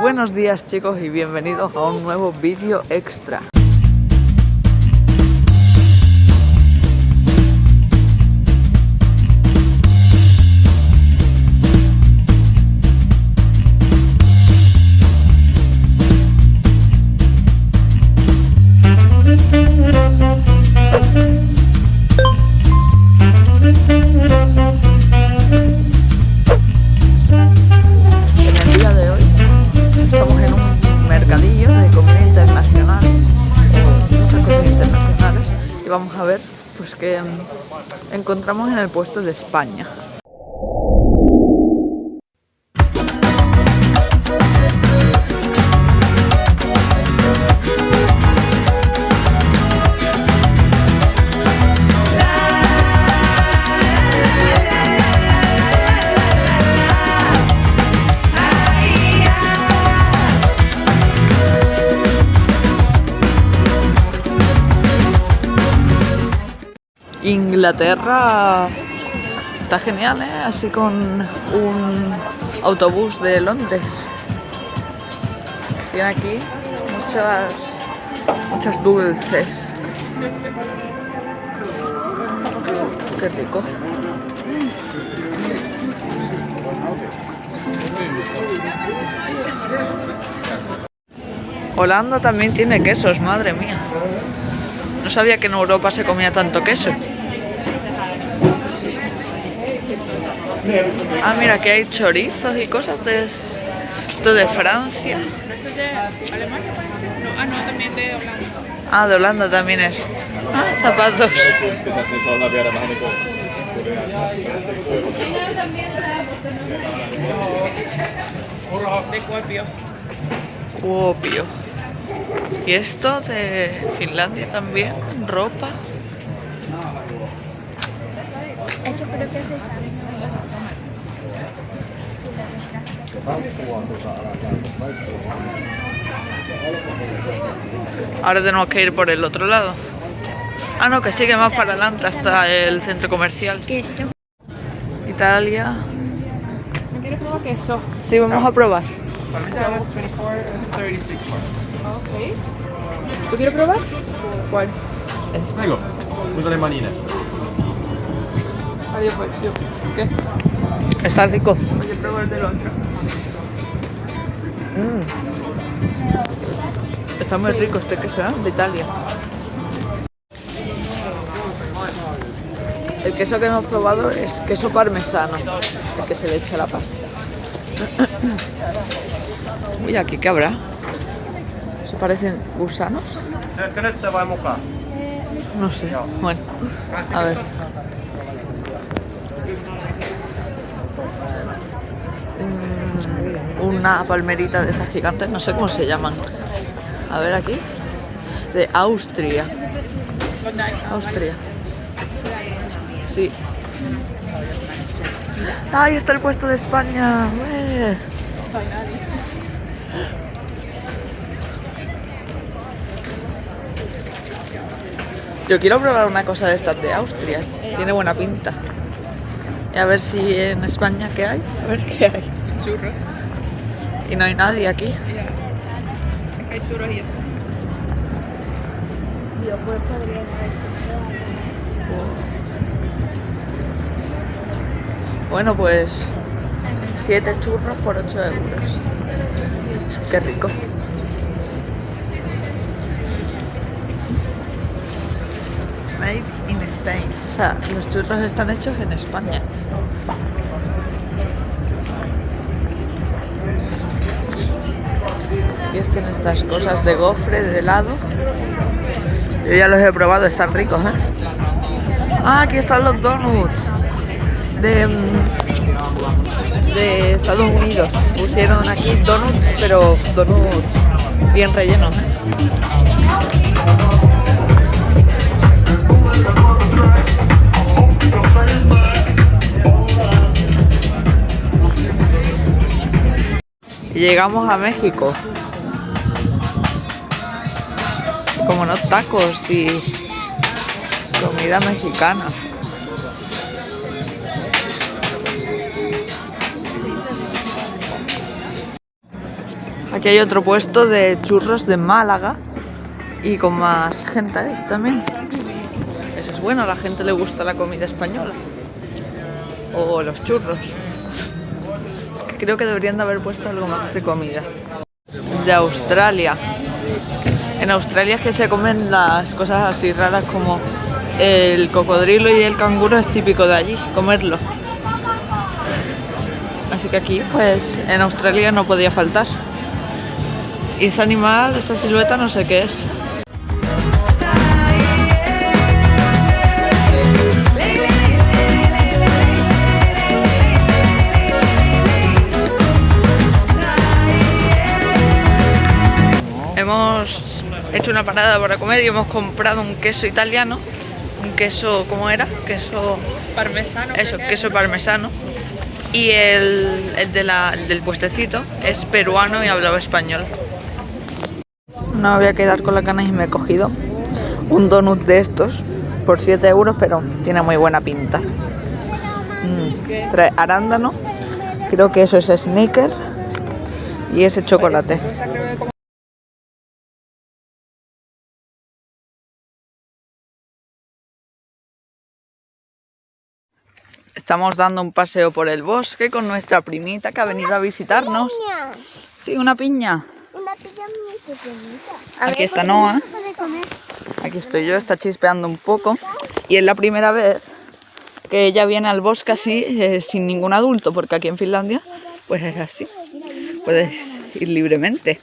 Buenos días chicos y bienvenidos a un nuevo vídeo extra. Pues qué mm, encontramos en el puesto de España. Inglaterra está genial, ¿eh? Así con un autobús de Londres. Tiene aquí muchas, muchos dulces. Qué rico. Holanda también tiene quesos, madre mía. No sabía que en Europa se comía tanto queso. Ah, mira, que hay chorizos y cosas de esto de Francia. ¿Esto es de Alemania? No, ah, no, también de Holanda. Ah, de Holanda también es. Ah, zapatos. De Kuopio. Kuopio. Y esto de Finlandia también, ropa. Eso creo que es de sal. Ahora tenemos que ir por el otro lado. Ah, no, que sigue más para adelante hasta el centro comercial. Esto Italia. ¿No quieres probar queso? Sí, vamos a probar. Ok. ¿Tú quieres probar? ¿Cuál? Prego, usa le Adiós, pues, yo. ¿Qué? Está rico. Oye, pruebo el del otro. Mm. Está muy rico este queso, ¿eh? De Italia. El queso que hemos probado es queso parmesano, el que se le echa a la pasta. Uy, aquí qué habrá. ¿Se parecen gusanos? No sé. Bueno, a ver. Una palmerita de esas gigantes, no sé cómo se llaman. A ver aquí. De Austria. Austria. Sí. ¡Ahí está el puesto de España! Yo quiero probar una cosa de estas de Austria. Tiene buena pinta. Y a ver si en España qué hay. A ver qué hay. Churros. Y no hay nadie aquí. Hay churros y esto. Bueno, pues 7 churros por 8 euros. Qué rico. Made in Spain. O sea, los churros están hechos en España. Están estas cosas de gofre, de helado. Yo ya los he probado, están ricos, ¿eh? Ah, aquí están los donuts. De, mm, de Estados Unidos. Pusieron aquí donuts, pero donuts bien rellenos, ¿eh? Llegamos a México. Como no tacos y comida mexicana. Aquí hay otro puesto de churros de Málaga y con más gente también. Eso es bueno, a la gente le gusta la comida española. O los churros. Creo que deberían de haber puesto algo más de comida. De Australia. En Australia es que se comen las cosas así raras como el cocodrilo y el canguro es típico de allí, comerlo. Así que aquí, pues, en Australia no podía faltar. Y ese animal, esta silueta, no sé qué es. Hemos hecho una parada para comer y hemos comprado un queso italiano. Un queso, ¿cómo era? Queso... Parmesano. Eso, que queso parmesano. Y el, el de la- el del puestecito es peruano y hablaba español. No voy a quedar con las ganas y me he cogido un donut de estos por 7 euros, pero tiene muy buena pinta. Mm, Trae arándano, creo que eso es sneaker y ese chocolate. Estamos dando un paseo por el bosque con nuestra primita que ha venido a visitarnos. Piña. Sí, una piña. Una piña muy pequeñita. Aquí está Noah. Aquí estoy yo, está chispeando un poco. Y es la primera vez que ella viene al bosque así, eh, sin ningún adulto, porque aquí en Finlandia, pues es así. Puedes ir libremente.